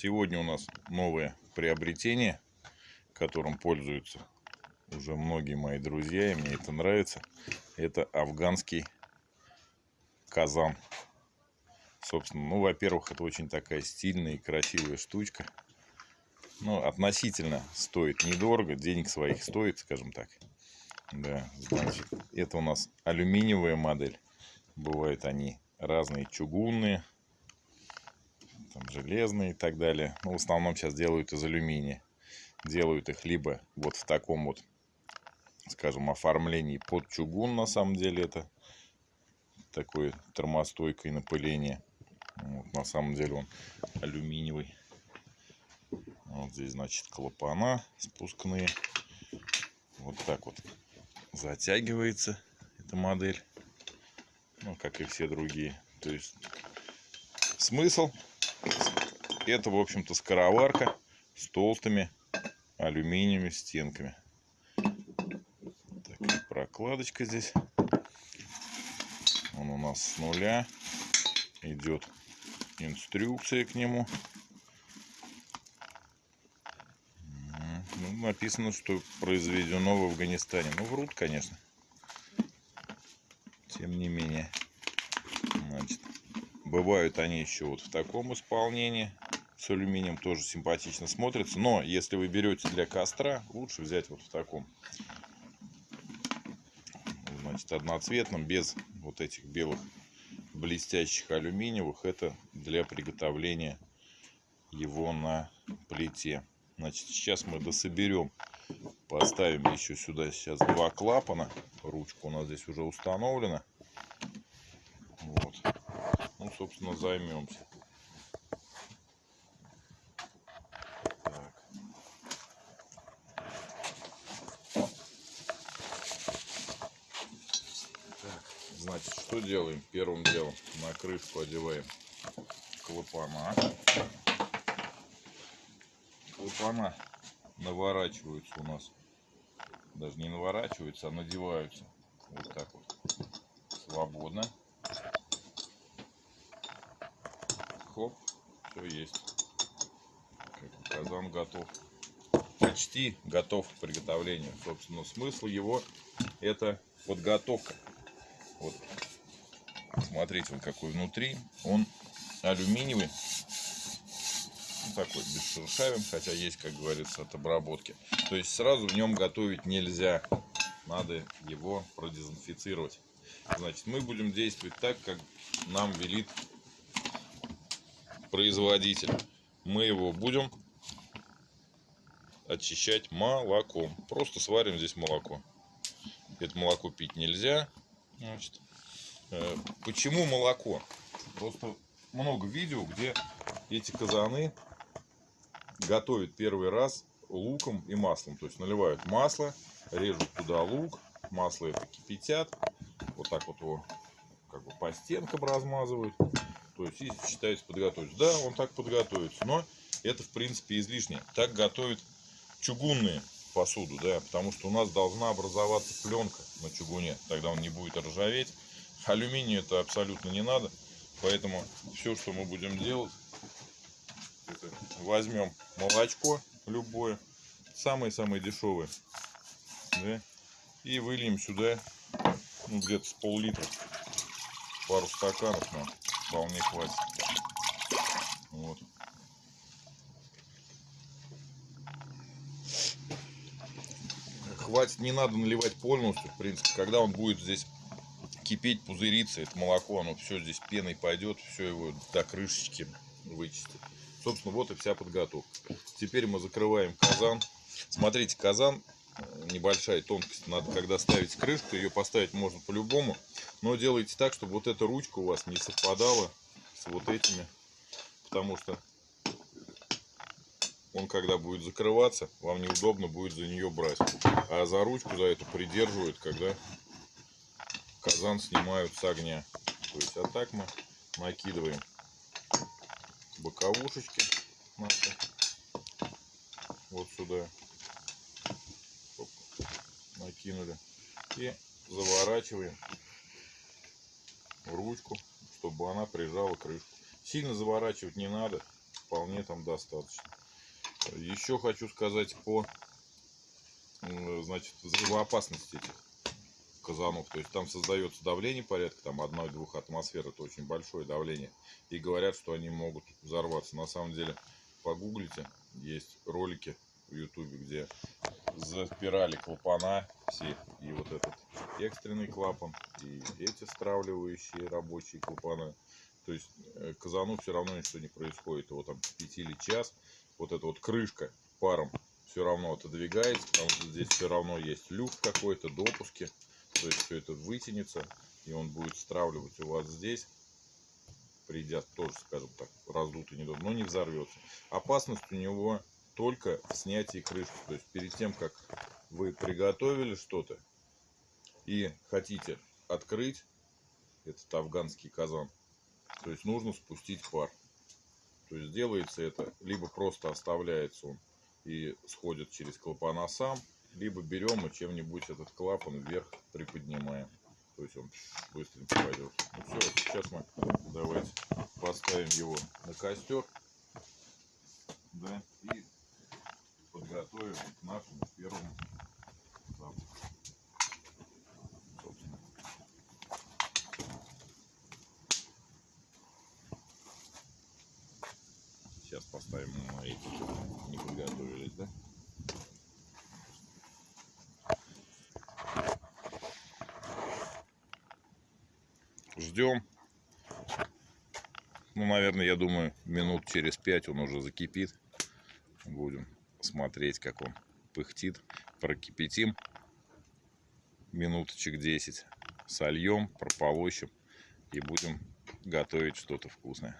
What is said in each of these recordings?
Сегодня у нас новое приобретение, которым пользуются уже многие мои друзья, и мне это нравится. Это афганский казан. Собственно, ну, во-первых, это очень такая стильная и красивая штучка. Ну, относительно стоит недорого, денег своих стоит, скажем так. Да, значит, это у нас алюминиевая модель. Бывают они разные чугунные, там, железные и так далее. Но ну, в основном сейчас делают из алюминия. Делают их либо вот в таком вот, скажем, оформлении под чугун, на самом деле это такое термостойкое напыление. Вот, на самом деле он алюминиевый. Вот здесь, значит, клапана спускные. Вот так вот затягивается эта модель. Ну, как и все другие. То есть смысл это, в общем-то, скороварка с толстыми алюминиевыми стенками. Такая прокладочка здесь. Он у нас с нуля. Идет инструкция к нему. Ну, написано, что произведено в Афганистане. Ну, врут, конечно. Тем не менее. Значит, бывают они еще вот в таком исполнении с алюминием тоже симпатично смотрится. Но если вы берете для костра, лучше взять вот в таком. Значит, одноцветном, без вот этих белых блестящих алюминиевых. Это для приготовления его на плите. Значит, сейчас мы дособерем. Поставим еще сюда сейчас два клапана. Ручка у нас здесь уже установлена. Собственно, займемся. Значит, что делаем? Первым делом на крышку одеваем клапана. Клапана наворачиваются у нас. Даже не наворачиваются, а надеваются. Вот так вот. Свободно. Хоп, все есть. Казан готов. Почти готов к приготовлению. Собственно, смысл его это подготовка. Вот. Смотрите, он какой внутри. Он алюминиевый. Ну, такой, без шершавин, хотя есть, как говорится, от обработки. То есть сразу в нем готовить нельзя. Надо его продезинфицировать. Значит, мы будем действовать так, как нам велит производитель. Мы его будем очищать молоком. Просто сварим здесь молоко. Это молоко пить нельзя. Значит, э, почему молоко? Просто много видео, где эти казаны готовят первый раз луком и маслом. То есть наливают масло, режут туда лук, масло это кипятят, вот так вот его как бы по стенкам размазывают. То есть и считается подготовить. Да, он так подготовится, но это в принципе излишне. Так готовят чугунные посуду, да, потому что у нас должна образоваться пленка на чугуне, тогда он не будет ржаветь. Алюминию это абсолютно не надо, поэтому все, что мы будем делать, это возьмем молочко любое, самое-самое дешевое, да, и выльем сюда, ну, где-то с пол-литра, пару стаканов нам вполне хватит. Вот. хватит, не надо наливать полностью, в принципе, когда он будет здесь кипеть, пузыриться, это молоко, оно все здесь пеной пойдет, все его до крышечки вычистит. Собственно, вот и вся подготовка. Теперь мы закрываем казан. Смотрите, казан, небольшая тонкость, надо, когда ставить крышку, ее поставить можно по-любому, но делайте так, чтобы вот эта ручка у вас не совпадала с вот этими, потому что он когда будет закрываться, вам неудобно будет за нее брать. А за ручку за эту придерживают, когда казан снимают с огня. То есть, а так мы накидываем боковушечки наши вот сюда. Накинули. И заворачиваем ручку, чтобы она прижала крышку. Сильно заворачивать не надо. вполне там достаточно. Еще хочу сказать по значит, взрывоопасности этих казанов. То есть там создается давление порядка там 1-2 атмосфер. Это очень большое давление. И говорят, что они могут взорваться. На самом деле, погуглите, есть ролики в ютубе, где запирали клапана все. И вот этот экстренный клапан, и эти стравливающие рабочие клапана. То есть э, казану все равно ничего не происходит. Его там кипятили час. Вот эта вот крышка паром все равно отодвигается, потому что здесь все равно есть люк какой-то, допуски. То есть все это вытянется, и он будет стравливать у вас здесь. Придя тоже, скажем так, раздутый недобро, но не взорвется. Опасность у него только в снятии крышки. То есть перед тем, как вы приготовили что-то и хотите открыть этот афганский казан, то есть нужно спустить пар. То есть делается это, либо просто оставляется он и сходит через клапана сам, либо берем и чем-нибудь этот клапан вверх приподнимаем. То есть он быстренько пойдет. Ну все, сейчас мы давайте поставим его на костер. Да, и подготовим к нашему первому запуску. Сейчас поставим на эти, не подготовились, да? Ждем. Ну, наверное, я думаю, минут через пять он уже закипит. Будем смотреть, как он пыхтит. Прокипятим минуточек 10. Сольем, прополощем и будем готовить что-то вкусное.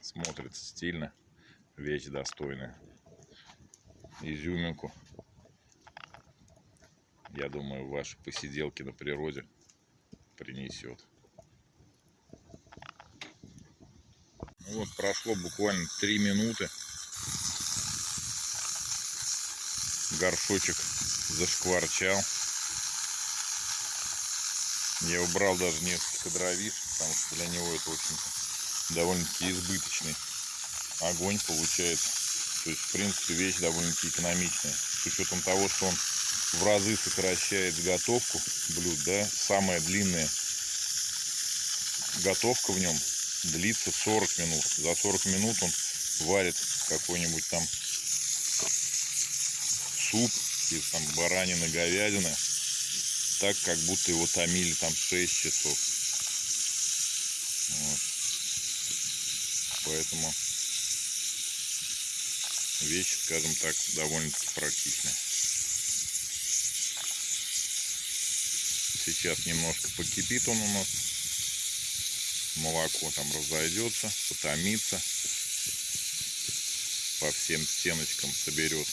Смотрится стильно. Вещь достойная. Изюминку. Я думаю, ваши посиделки на природе принесет. Вот прошло буквально три минуты. Горшочек зашкварчал. Я убрал даже несколько дровиш, потому что для него это очень довольно-таки избыточный огонь получается. То есть, в принципе, вещь довольно-таки экономичная. С учетом того, что он в разы сокращает готовку блюд, да, самая длинная готовка в нем длится 40 минут. За 40 минут он варит какой-нибудь там суп из там баранины, говядины, так, как будто его томили там 6 часов. Вот. Поэтому вещь, скажем так, довольно-таки практичная. Сейчас немножко покипит он у нас. Молоко там разойдется, потомится. По всем стеночкам соберет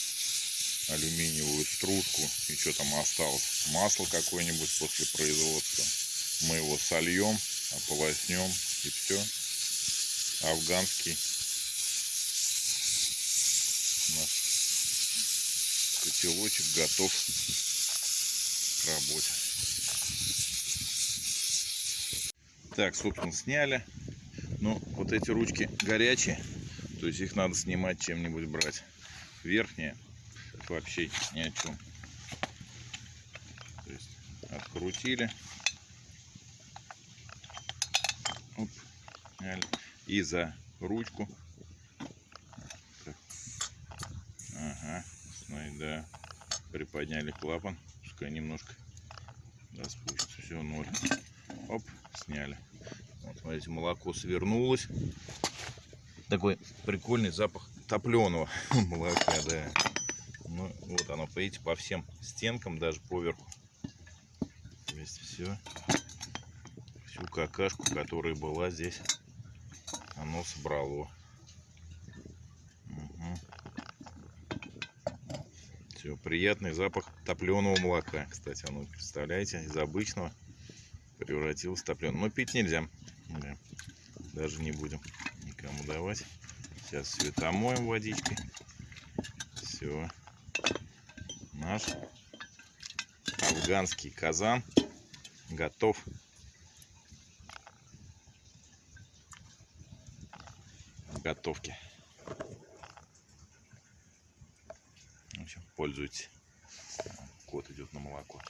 алюминиевую стружку. И что там осталось? Масло какое-нибудь после производства. Мы его сольем, ополоснем и все. Афганский наш котелочек готов к работе. Так, собственно, сняли. Но вот эти ручки горячие, то есть их надо снимать чем-нибудь брать. Верхние вообще ни о чем. То есть открутили. Оп, сняли. И за ручку. Ага, да. Приподняли клапан. Пускай немножко да, спустится. Все, ноль. Оп, сняли. Вот, смотрите, молоко свернулось. Такой прикольный запах топленого молока, да. Ну, вот оно, видите, по всем стенкам, даже поверху. То есть все, всю какашку, которая была здесь, оно собрало. Все, приятный запах топленого молока, кстати, оно, представляете, из обычного превратилось в топленое. Но пить нельзя, да. Даже не будем никому давать. Сейчас все водичкой. Все. Наш афганский казан готов. Готовки. В пользуйтесь. Кот идет на молоко.